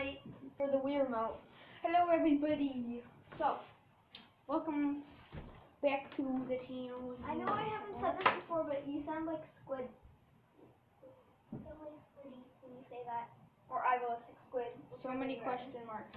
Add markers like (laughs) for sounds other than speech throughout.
night for the Weir mount. Hello everybody. So, welcome back to the channel. I know I haven't said this before, but you sound like squid. You sound like squiddy when you say that. Or I go like squid. So many question marks.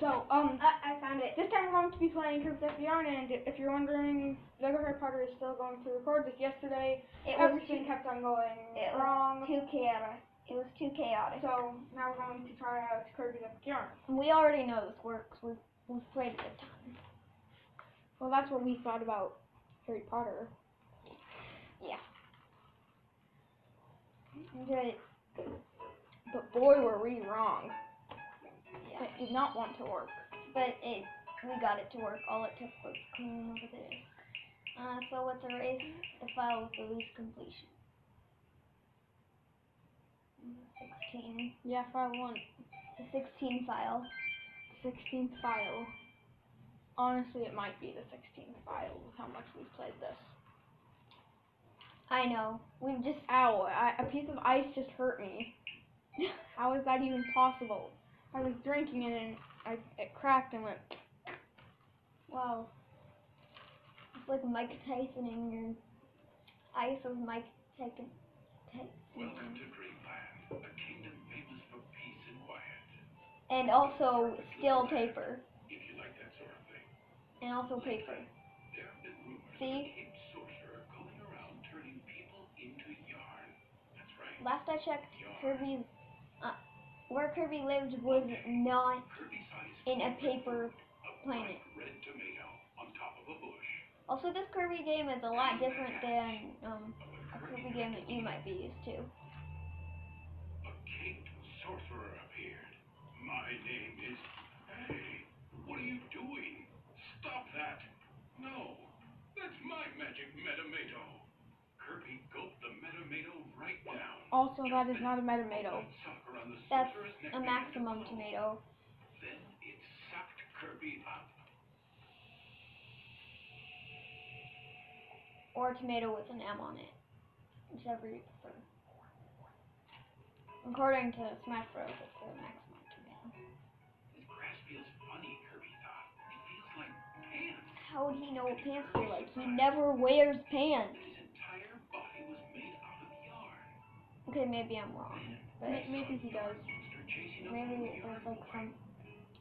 So, um, I, I found it. this time we're going to be playing Crypt of and if you're wondering, Lego Harry Potter is still going to record this yesterday. It was Everything kept on going it wrong. too chaotic. It was too chaotic. So, now we're going to try out Kirby of the Yarn. We already know this works. We've, we've played it a ton. Well, that's what we thought about Harry Potter. Yeah. Good. But boy, were we wrong. Yeah. It did not want to work. But it, we got it to work. All it took was cleaning over the disk. Uh, so let's erase the file with the least completion. 16. Yeah, file one. The 16 file. 16th file. Honestly, it might be the 16th file with how much we've played this. I know. We've just Ow, I, a piece of ice just hurt me. (laughs) How is that even possible? I was drinking it and I, it cracked and went, wow. It's like Mike Tyson in your ice of Mike Tyson. Welcome Tyson. And also still paper. And also paper. See? around. Last I checked, Kirby's uh, where Kirby lived was not in a paper planet. Also, this Kirby game is a lot different than um, a a Kirby game that you might be used to. My name is. Hey, what are you doing? Stop that! No, that's my magic Metamato. Kirby gulped the Metamato right down. also, that is not a metamato. Suck around the That's a maximum tomato. Then it sucked Kirby up. Or a tomato with an M on it. Whichever you prefer. According to Smash Bros, it's the maximum How would he know what pants feel like? He never wears pants. His entire body was made out of yarn. Okay, maybe I'm wrong. But Maybe he does. Monster chasing a maybe there's like some.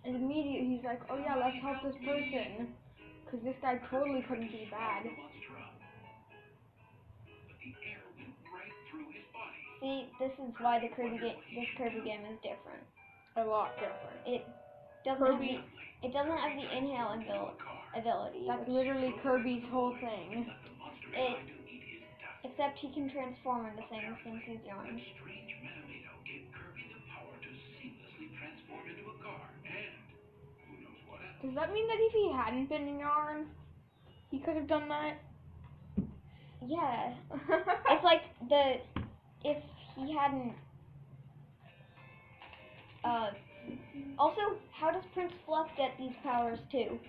And immediately he's like, oh yeah, let's help this person. Because this guy totally couldn't be bad. the monster up. But the air went right through his body. See, this is why the Kirby game, this Kirby game is different. A lot different. It doesn't Kirby- have the, it doesn't have the inhale abil- ability, That's which- literally Kirby's whole thing. Let the monster It- try to eat his dust. except he can transform into things since he's yarn. Strange Metamato gave Kirby the power to seamlessly transform into a car. And who knows what else. Does that mean that if he hadn't been in yarn, he could have done that? Yeah, (laughs) it's like the if he hadn't. Uh, also, how does Prince Fluff get these powers too?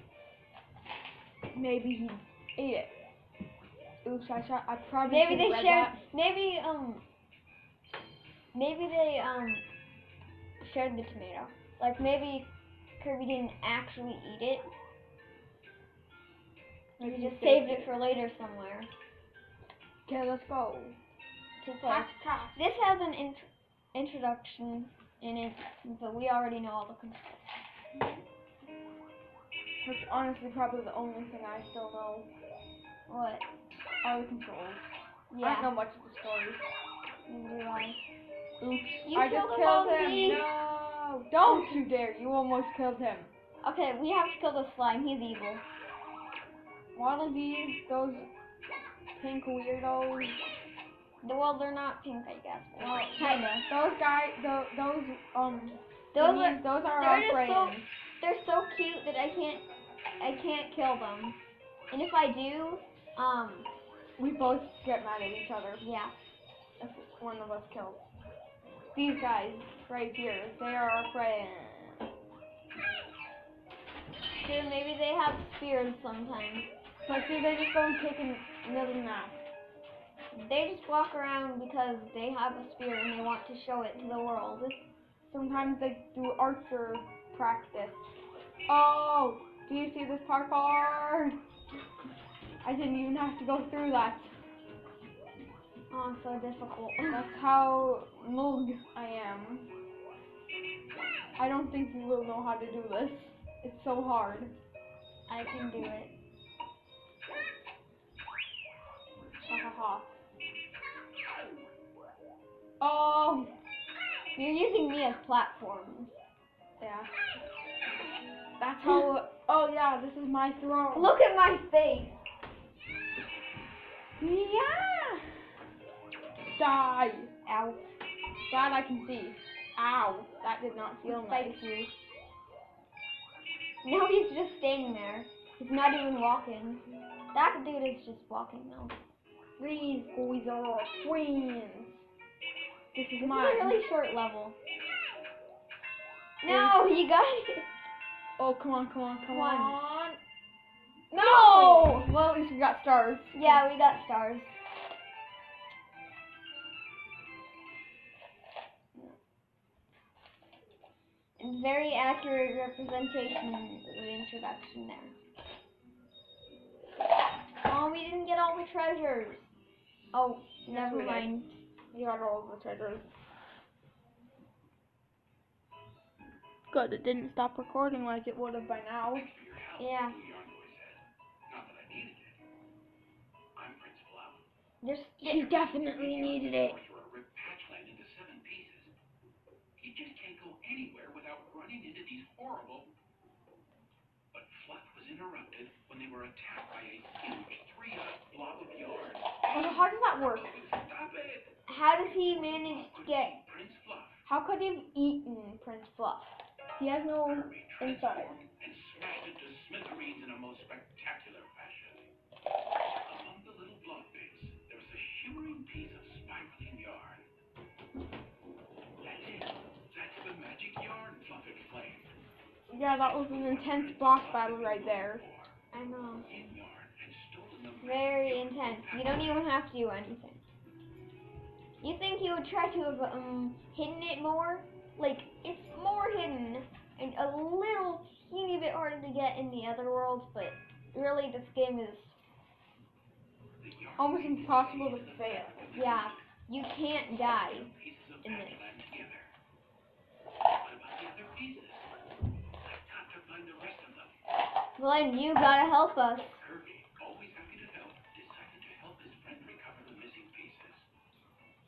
Maybe he ate it. Oops, I shot. I probably Maybe they shared. that. Maybe um. Maybe they um shared the tomato. Like maybe Kirby didn't actually eat it. Maybe He just saved it for later somewhere. Okay, let's go. To play. Pass, pass. This has an int- introduction in it, but we already know all the controls. That's honestly probably the only thing I still know. What? Are the controls. I don't Yeah. know much of the story. Oops. You I killed just killed him. No. Don't you dare. You almost killed him. Okay, we have to kill the slime. He's evil. One of these, those pink weirdos. The- Well, they're not pink, I guess. Well, kinda. Those guys, those, those um, Those are those are our friends. so they're so cute that I can't I can't kill them. And if I do, um, We both get mad at each other yeah. if one of us kills. These guys right here, they are our friends. Dude, maybe they have spears sometimes. But see, they just go and kick an- another map. They just walk around because they have a spear and they want to show it to the world. Sometimes they do archer practice. Oh, do you see this parkour? I didn't even have to go through that. Oh, so difficult. That's how mug I am. I don't think you will know how to do this. It's so hard. I can do it. Ha ha ha. Oh, You're using me as platforms. yeah. That's (laughs) how. Oh yeah, this is my throne. Look at my face. Yeah. Die. Ow. That I can see. Ow. That did not feel nice. Thank you. Now he's just standing there. He's not even walking. That dude is just walking now. These boys are friends. This is This is a really short level. No, you got it. Oh, come on, come on, come One. on. No! Well, at least we got stars. Yeah, we got stars. Very accurate representation of the introduction there. Oh, we didn't get all the treasures. Oh, never mind. We got all the treasures. Good, it didn't stop recording like it would have by now. Yeah. There's You definitely needed it. You just can't go anywhere without running into these horrible. But Fluff was interrupted when they were attacked by a huge three-eyed blob of yarn. How does that work? How does he manage to get? How could he have eaten Prince Fluff? He has no inside. and smashed it to smithereens in a most spectacular fashion. Among the little blood bits, there was a shimmering piece of spiraling yarn. That's it. That's the magic yarn explained. Yeah, that was an intense boss battle right there. I know. In yarn and stolen the Very intense. You don't even have to do anything. You think he would try to have um hidden it more? Like it's more hidden and a little teeny bit harder to get in the other worlds, but really this game is Almost impossible to fail. yeah. You can't die. in this. Patchland together. What about the other pieces? I've got to find the rest of them. Glenn, you gotta help us. Kirby, always happy to help, decided to help his friend recover the missing pieces.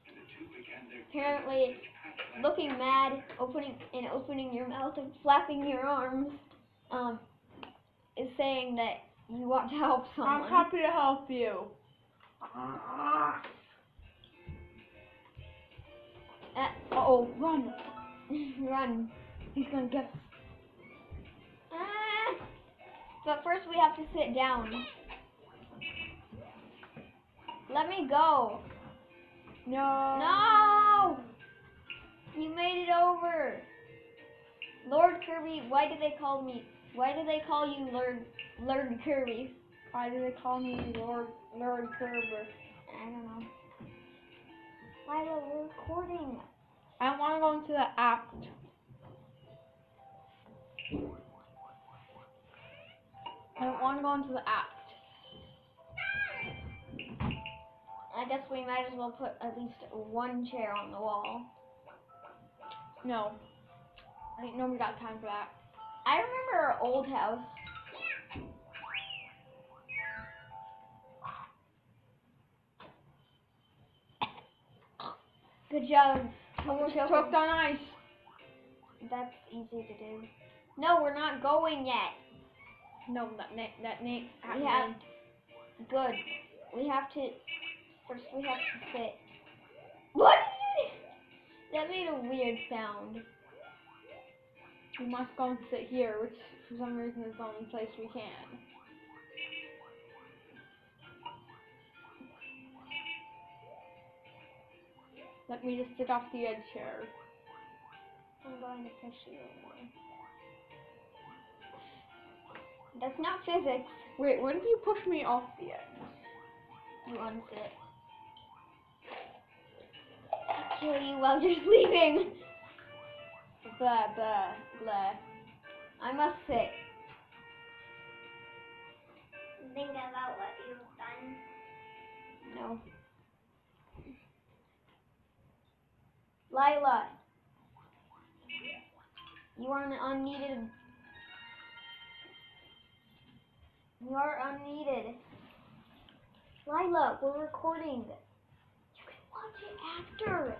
And the two began their Apparently, journey to Patchland Looking mad, opening and opening your mouth and flapping your arms, um, is saying that you want to help someone. I'm happy to help you. Uh, oh, run. (laughs) run. He's gonna get us. Ah! But first we have to sit down. Let me go. No. No! You made it over. Lord Kirby, why do they call me? Why do they call you Lord Lord Kirby? Why do they call me Lord Lord Kerber? I don't know. Lila, we're recording. I want to go into the act. I don't want to go into the act. I guess we might as well put at least one chair on the wall. No. I ain't nobody got time for that. I remember our old house. Good job. Choked over. on ice. That's easy to do. No, we're not going yet. No, that na- that name. We have good. We have to first. We have to sit. What? That made a weird sound. We must go and sit here, which for some reason is the only place we can. Let me just sit off the edge here. I'm going to push you away. That's not physics. Wait, what if you push me off the edge? You unsit. Kill you while you're (laughs) sleeping. blah, blah, blah. I must sit. Think about what you've done. No. Lila. You are an unneeded. You are unneeded. Lila, we're recording. You can watch it after.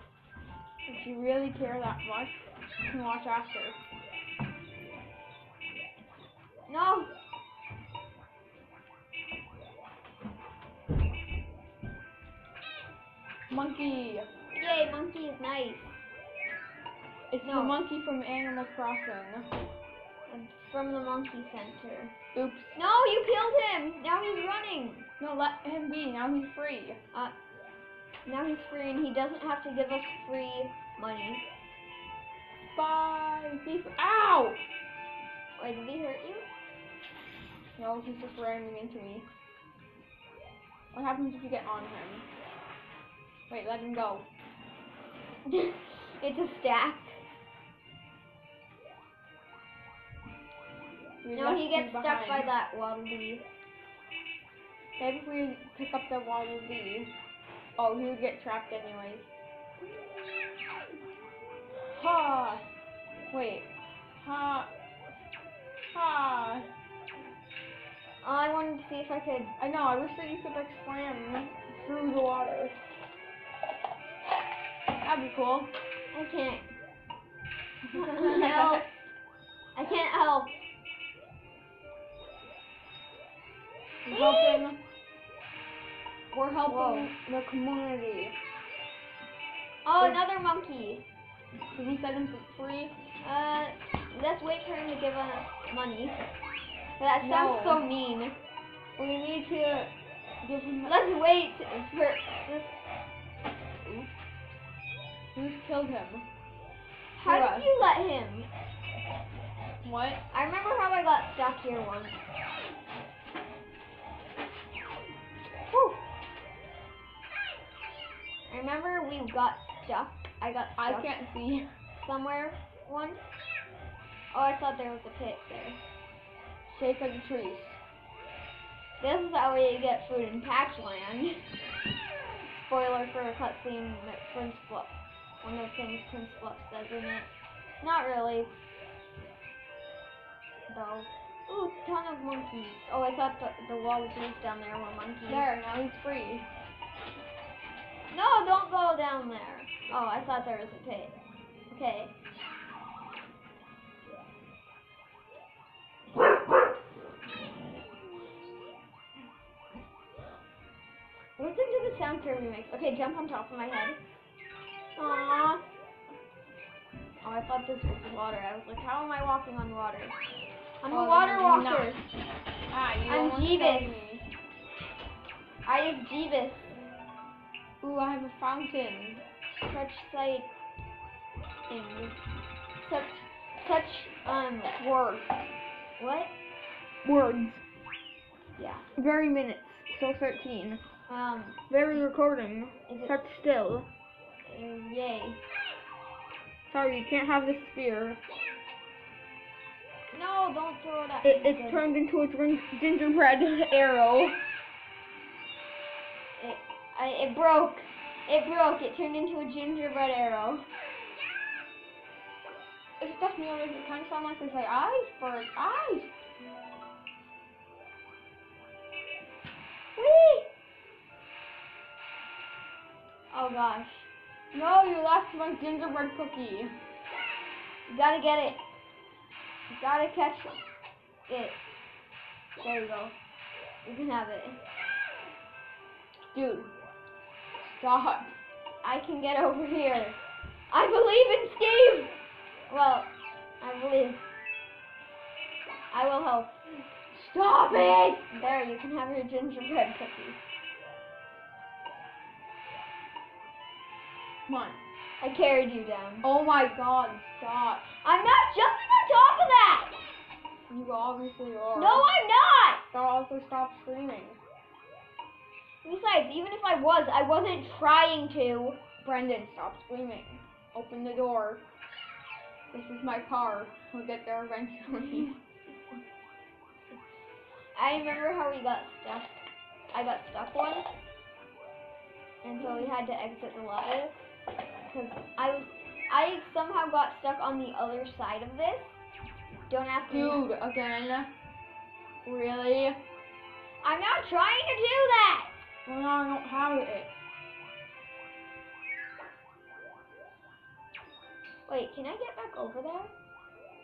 If you really care that much, you can watch after. No. Monkey. Yay, monkey is nice. It's the monkey from Animal Crossing. I'm from the monkey center. Oops. No, you killed him. Now he's running. No, let him be. Now he's free. Uh, Now he's free and he doesn't have to give us free money. Bye. Fr- Ow! Wait, did he hurt you? No, he's just ramming into me. What happens if you get on him? Wait, let him go. (laughs) it's a stack. We No, he gets stuck by that waddle dee. Maybe if we pick up the Waddle Dee. Oh, he would get trapped anyways. Ha! Wait. Ha! Ha! I wanted to see if I could. I know, I wish that you could like slam through the water. That'd be cool. I can't. (laughs) help. I can't help. We're helping. We're helping Whoa. the community. Oh, Wait. another monkey. Did we set him for free? Uh, let's wait for him to give us money. That sounds No. so mean. We need to give him. Let's wait for. This. Who's killed him? How did you let him? What? I remember how I got stuck here once. I remember we got stuck. I got I can't see. somewhere once. Oh, I thought there was a pit there. Shake of the trees. This is how we get food in Patchland. Spoiler for a cutscene that Prince Fluff. One of the things Prince Fluff says in it. Not really. Though. Ooh, ton of monkeys. Oh, I thought the, the wallabies down there were monkeys. There, now he's free. No, don't go down there. Oh, I thought there was a pit. Okay. Listen to the sound Kirby makes. Okay, jump on top of my head. Aww. Oh, I thought this was water. I was like, how am I walking on water? I'm a Oh, water you're walker. not. Ah, you I'm Jeebus. I is Jeebus. Ooh, I have a fountain. Such sight things. Such such um Words. what? Words. Yeah. Very minutes. So 13. Um Very recording. Such still. uh, yay. Sorry, you can't have the spear. No, don't throw it at It, me. it's turned into a gin- gingerbread (laughs) arrow. It, broke. It broke. It turned into a gingerbread arrow. It's just me, it kind of sound like they say iceberg, ice. Whee! Oh gosh. No, you lost my gingerbread cookie. You gotta get it. You gotta catch it. There you go. You can have it. Dude, stop. I can get over here. I believe in Steve! Well, I believe. I will help. Stop it! There, you can have your gingerbread cookie. Come on. I carried you down. Oh my god, stop. I'm not jumping on top of that! You obviously are. No, I'm not! So also stop screaming. Besides, even if I was, I wasn't trying to. Brendan, stop screaming. Open the door. This is my car. We'll get there eventually. I remember how we got stuck. I got stuck once, and so we had to exit the level because I was I somehow got stuck on the other side of this. Don't ask me. Dude, again? Really? I'm not trying to do that. Well, now I don't have it. Wait, can I get back over there?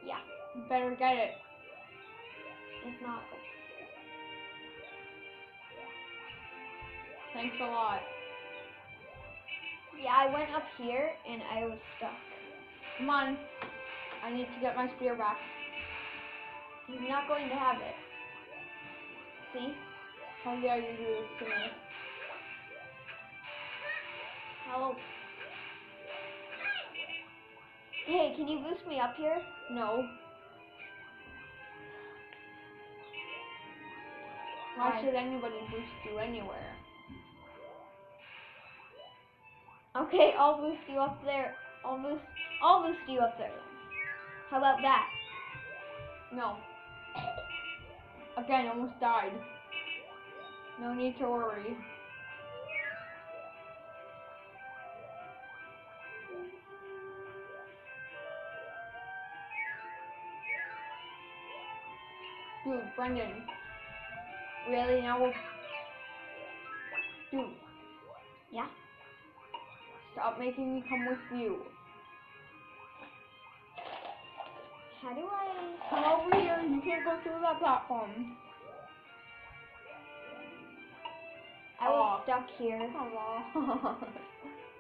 Yeah, better get it. if not, Thanks a lot. yeah, I went up here and I was stuck. Come on. I need to get my spear back. He's not going to have it. See? Oh, How dare you do this to me? Help. Hey, can you boost me up here? No. Why should anybody boost you anywhere? Okay, I'll boost you up there. I'll boost. I'll boost you up there. How about that? No. Again, almost died. No need to worry. Dude, Brendan. Really? Now we'll... Dude. Yeah. Stop making me come with you. How do I? Come over here. You can't go through that platform. I was Aw. stuck here (laughs)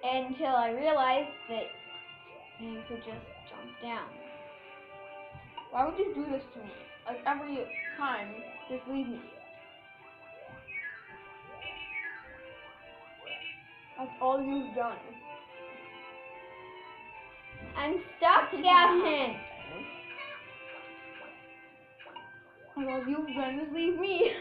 until I realized that you could just jump down. Why would you do this to me? Like every time, just leave me. That's all you've done. I'm stuck, Gavin. And all you've done is leave me.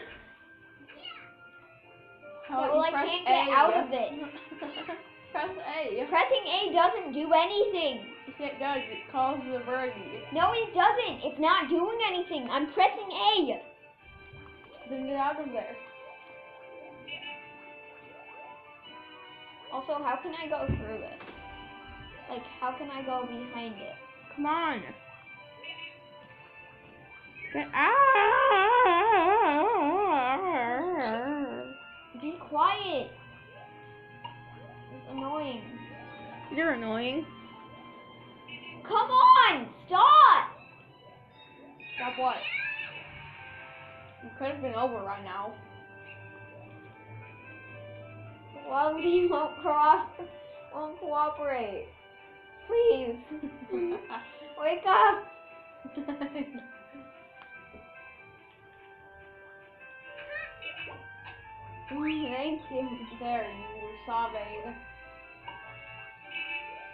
How well, I can't get A? out of it. (laughs) press A. Pressing A doesn't do anything. Yes, it does. It calls the birdie. No, it doesn't. It's not doing anything. I'm pressing A. Then get out of there. Also, how can I go through this? Like, how can I go behind it? Come on. Get out. Be quiet. It's annoying. You're annoying. Come on! Stop! Stop what? You could have been over right now. Why you won't cross? Won't cooperate. Please. (laughs) Wake up. (laughs) Thank you. There, you were sobbing.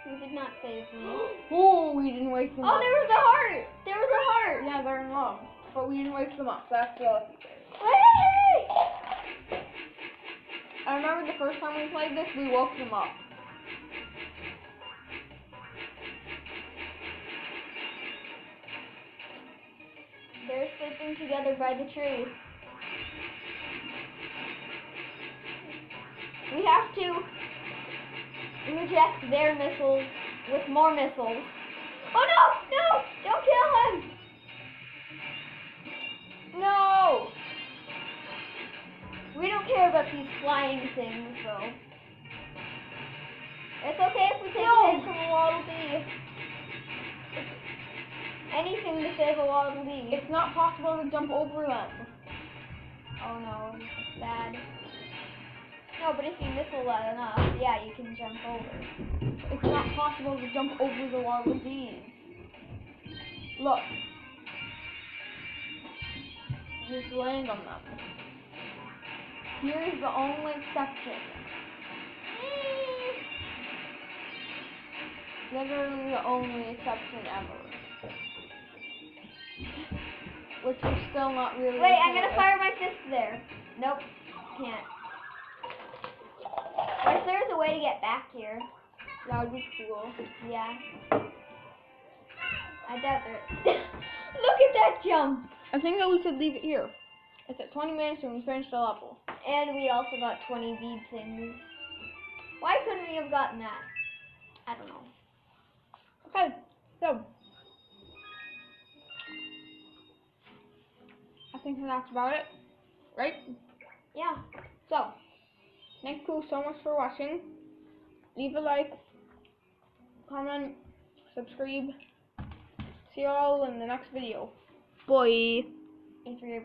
You did not save me. (gasps) Oh, we didn't wake them Oh, up. Oh, there was a heart. There was a heart. Yeah, they're in love. But we didn't wake them up. That's the. Hey! I remember the first time we played this, we woke them up. They're sleeping together by the tree. We have to reject their missiles with more missiles. Oh no! No! Don't kill him! No! We don't care about these flying things, though. It's okay if we take No. from a Waddle Dee. Anything to save a Waddle Dee. It's not possible to jump over them. Oh no, this is bad. No, but if you missile that enough, yeah, you can jump over. It's not possible to jump over the wall with these. Look. Just land on them. Here's the only exception. Literally the only exception ever. Which is still not really. Wait, I'm gonna fire my fist there. Nope, can't. If there's a way to get back here? That would be cool. Yeah. I doubt there. (laughs) Look at that jump! I think that we should leave it here. It's at 20 minutes and we finished the level. And we also got 20 bead things. Why couldn't we have gotten that? I don't know. Okay, so. I think that's about it. Right? Yeah. So, thank you so much for watching. Leave a like, comment, subscribe. See you all in the next video. Bye. Thanks for your